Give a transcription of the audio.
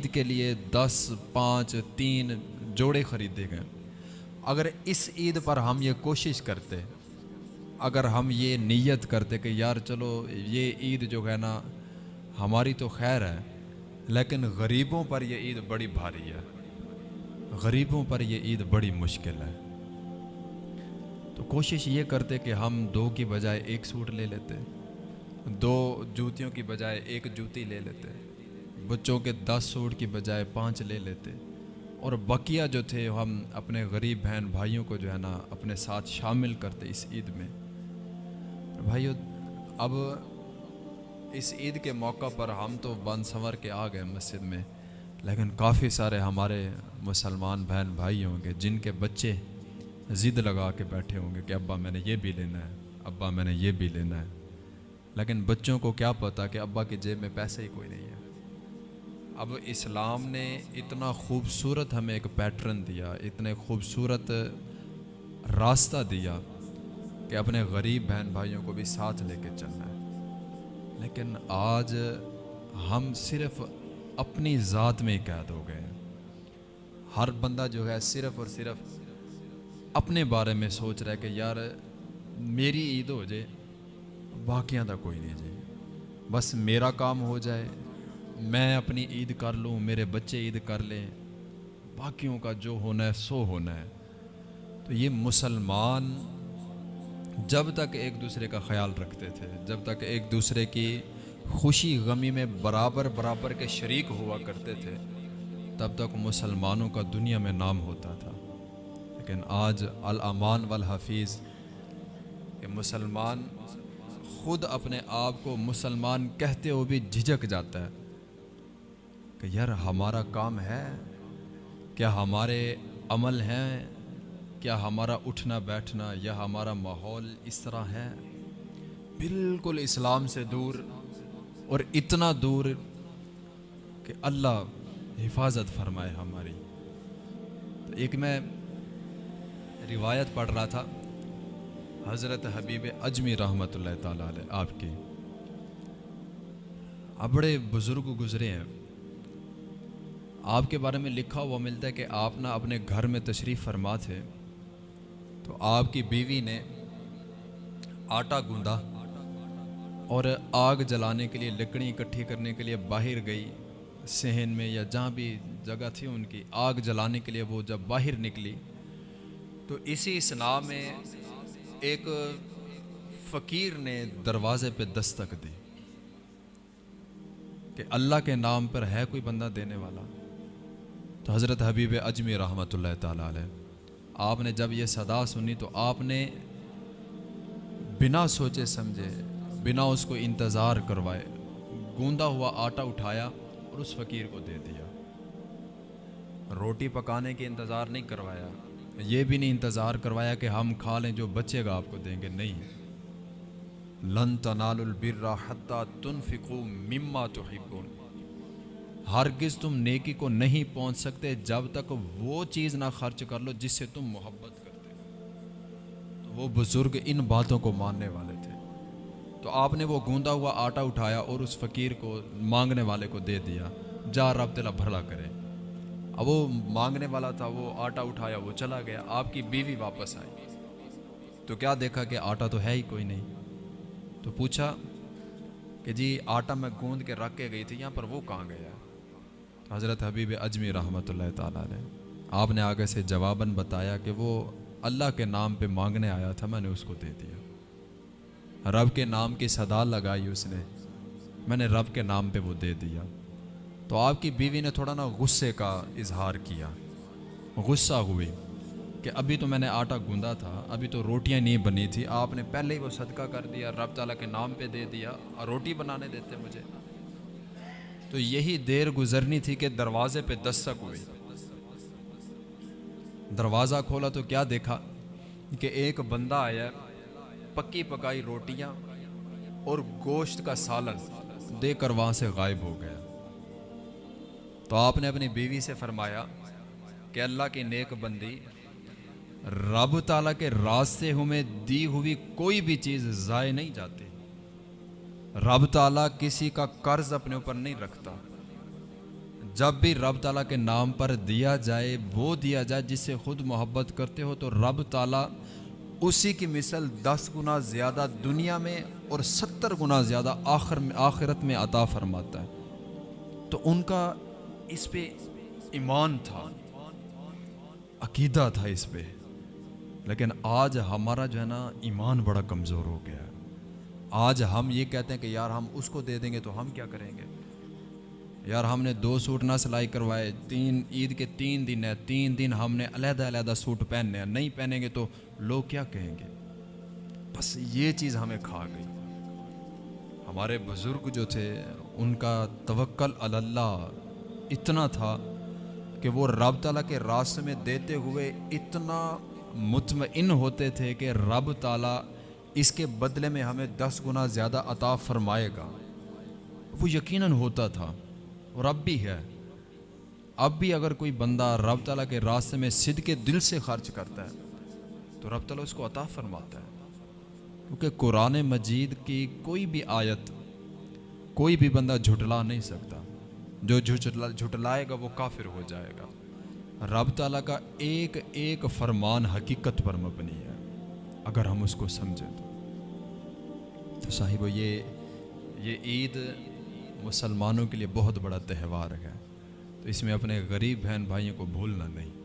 عید کے لیے دس، پانچ، تین جوڑے خریدے گئے۔ اگر اس عید پر ہم یہ کوشش کرتے، اگر ہم یہ نیت کرتے کہ یار چلو یہ عید جو ہے نا، ہماری تو خیر ہے، لیکن غریبوں پر یہ عید بڑی بھاری ہے۔ غریبوں پر یہ عید بڑی مشکل ہے۔ تو کوشش یہ کرتے کہ ہم دو کی بجائے ایک سوٹ لے لیتے، دو جوتیوں کی بجائے ایک جوتی لے لیتے۔ بچوں کے دس سوٹ کی بجائے پانچ لے لیتے۔ اور بقیہ جو تھے، ہم اپنے غریب بہن بھائیوں کو جو ہے نا، اپنے ساتھ شامل کرتے اس عید میں۔ بھائیو، اب اس عید کے موقع پر ہم تو بند سنور کے آ گئے مسجد میں، لیکن کافی سارے ہمارے مسلمان بہن بھائی ہوں گے، جن کے بچے ضد لگا کے بیٹھے ہوں گے کہ ابا میں نے یہ بھی لینا ہے، ابا میں نے یہ بھی لینا ہے۔ لیکن بچوں کو کیا پتا کہ ابا کی جیب میں پیسے ہی کوئی نہیں ہے۔ اب اسلام نے اتنا خوبصورت ہمیں ایک پیٹرن دیا، اتنے خوبصورت راستہ دیا کہ اپنے غریب بہن بھائیوں کو بھی ساتھ لے کے چلنا ہے۔ لیکن آج ہم صرف اپنی ذات میں قید ہو گئے ہر بندہ جو ہے صرف اور صرف اپنے بارے میں سوچ رہا ہے کہ یار میری عید ہو جائے باقیاں دا کوئی نہیں جائے۔ بس میرا کام ہو جائے میں اپنی عید کر لوں، میرے بچے عید کر لیں، باقیوں کا جو ہونا ہے، سو ہونا ہے۔ تو یہ مسلمان جب تک ایک دوسرے کا خیال رکھتے تھے، جب تک ایک دوسرے کی خوشی غمی میں برابر برابر کے شریک ہوا کرتے تھے، تب تک مسلمانوں کا دنیا میں نام ہوتا تھا۔ لیکن آج الامان والحفیظ کہ مسلمان خود اپنے آپ کو مسلمان کہتے ہوئے بھی جھجک جاتا ہے۔ کہ یار ہمارا کام ہے کیا ہمارے عمل ہیں؟ کیا ہمارا اٹھنا بیٹھنا یا ہمارا ماحول اس طرح ہے؟ بالکل اسلام سے دور اور اتنا دور کہ اللہ حفاظت فرمائے ہماری۔ تو ایک میں روایت پڑھ رہا تھا، حضرت حبیب اجمی رحمۃ اللہ تعالیٰ علیہ آپ کی۔ بڑے بزرگ گزرے ہیں۔ آپ کے بارے میں لکھا ہوا ملتا ہے کہ آپ نہ اپنے گھر میں تشریف فرما تھے۔ تو آپ کی بیوی نے آٹا گوندا اور آگ جلانے کے لیے لکڑی اکٹھی کرنے کے لیے باہر گئی صحن میں یا جہاں بھی جگہ تھی ان کی آگ جلانے کے لیے وہ جب باہر نکلی۔ تو اسی اسنا میں ایک فقیر نے دروازے پہ دستک دی کہ اللہ کے نام پر ہے کوئی بندہ دینے والا۔ تو حضرت حبیب اجمی رحمۃ اللہ تعالیٰ علیہ۔ آپ نے جب یہ صدا سنی تو آپ نے بنا سوچے سمجھے، بنا اس کو انتظار کروائے۔ گوندا ہوا آٹا اٹھایا اور اس فقیر کو دے دیا۔ روٹی پکانے کے انتظار نہیں کروایا۔ یہ بھی نہیں انتظار کروایا کہ ہم کھا لیں، جو بچے گا آپ کو دیں گے۔ نہیں۔ لن تنال البر حتیٰ تنفقو مما تحبون۔ ہرگز تم نیکی کو نہیں پہنچ سکتے جب تک وہ چیز نہ خرچ کر لو جس سے تم محبت کرتے تو وہ بزرگ ان باتوں کو ماننے والے تھے۔ تو آپ نے وہ گوندا ہوا آٹا اٹھایا اور اس فقیر کو مانگنے والے کو دے دیا۔ جا رب تلا بھرلا کرے۔ اب وہ مانگنے والا تھا، وہ آٹا اٹھایا، وہ چلا گیا۔ آپ کی بیوی واپس آئی۔ تو کیا دیکھا کہ آٹا تو ہے ہی کوئی نہیں؟ تو پوچھا کہ جی آٹا میں گوند کے رکھ کے گئی تھی، یہاں پر وہ کہاں گیا؟ حضرت حبیب اجمی رحمۃ اللہ تعالیٰ نے، آپ نے آگے سے جواباً بتایا کہ وہ اللہ کے نام پہ مانگنے آیا تھا، میں نے اس کو دے دیا۔ رب کے نام کی صدا لگائی اس نے، میں نے رب کے نام پہ وہ دے دیا۔ تو آپ کی بیوی نے تھوڑا نا غصے کا اظہار کیا۔ غصہ ہوئی کہ ابھی تو میں نے آٹا گوندا تھا، ابھی تو روٹیاں نہیں بنی تھی۔ آپ نے پہلے ہی وہ صدقہ کر دیا، رب تعالیٰ کے نام پہ دے دیا اور روٹی بنانے دیتے مجھے۔ تو یہی دیر گزرنی تھی کہ دروازے پہ دستک ہوئی دروازہ کھولا تو کیا دیکھا کہ ایک بندہ آیا، پکی پکائی روٹیاں اور گوشت کا سالن دے کر وہاں سے غائب ہو گیا۔ تو آپ نے اپنی بیوی سے فرمایا کہ اللہ کی نیک بندی، رب تعالیٰ کے راستے ہمیں دی ہوئی کوئی بھی چیز ضائع نہیں جاتی۔ رب تعالیٰ کسی کا قرض اپنے اوپر نہیں رکھتا۔ جب بھی رب تعالیٰ کے نام پر دیا جائے، وہ دیا جائے جس سے خود محبت کرتے ہو، تو رب تعالیٰ اسی کی مثل دس گنا زیادہ دنیا میں اور ستر گنا زیادہ آخر میں، آخرت میں عطا فرماتا ہے۔ تو ان کا اس پہ ایمان تھا، عقیدہ تھا اس پہ۔ لیکن آج ہمارا جو ہے نا، ایمان بڑا کمزور ہو گیا ہے۔ آج ہم یہ کہتے ہیں کہ یار ہم اس کو دے دیں گے تو ہم کیا کریں گے؟ یار ہم نے دو سوٹ نہ سلائی کروائے، تین عید کے تین دن ہیں، تین دن ہم نے علیحدہ علیحدہ سوٹ پہننے ہیں، نہیں پہنیں گے تو لوگ کیا کہیں گے؟ بس یہ چیز ہمیں کھا گئی۔ ہمارے بزرگ جو تھے، ان کا توکل اللہ اتنا تھا کہ وہ رب تعالیٰ کے راستے میں دیتے ہوئے اتنا مطمئن ہوتے تھے کہ رب تعالیٰ اس کے بدلے میں ہمیں دس گنا زیادہ عطا فرمائے گا۔ وہ یقیناً ہوتا تھا۔ اور اب بھی ہے۔ اب بھی اگر کوئی بندہ رب تعالیٰ کے راستے میں صد کے دل سے خرچ کرتا ہے، تو رب تعالیٰ اس کو عطا فرماتا ہے۔ کیونکہ قرآن مجید کی کوئی بھی آیت، کوئی بھی بندہ جھٹلا نہیں سکتا۔ جو جھٹلا، جھٹلائے گا وہ کافر ہو جائے گا۔ رب تعالیٰ کا ایک ایک فرمان حقیقت پر مبنی ہے۔ اگر ہم اس کو سمجھیں تو۔ صاحب، یہ یہ عید مسلمانوں کے لیے بہت بڑا تہوار ہے۔ تو اس میں اپنے غریب بہن بھائیوں کو بھولنا نہیں۔